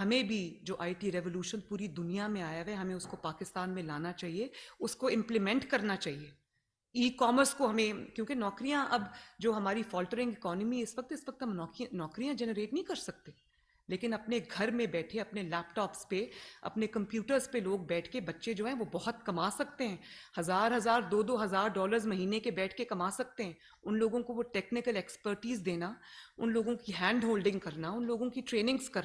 ہمیں بھی جو آئی ٹی ریولوشن پوری دنیا میں آیا ہے، ہمیں اس کو پاکستان میں لانا چاہیے، اس کو امپلیمنٹ کرنا چاہیے۔ ای کامرس کو ہمیں، کیونکہ نوکریاں اب جو ہماری فالٹرنگ اکانومی اس وقت اس وقت ہم نوکریاں جنریٹ نہیں کر سکتے۔ لیکن اپنے گھر میں بیٹھے، اپنے لیپ ٹاپس پہ، اپنے کمپیوٹرز پہ لوگ بیٹھ کے بچے جو ہیں، وہ بہت کما سکتے ہیں۔ ہزار ہزار، دو دو ہزار ڈالرز مہینے کے بیٹھ کے کما سکتے ہیں۔ ان لوگوں کو وہ ٹیکنیکل ایکسپرٹیز دینا، ان لوگوں کی ہینڈ ہولڈنگ کرنا، ان لوگوں کی ٹریننگز کرنا۔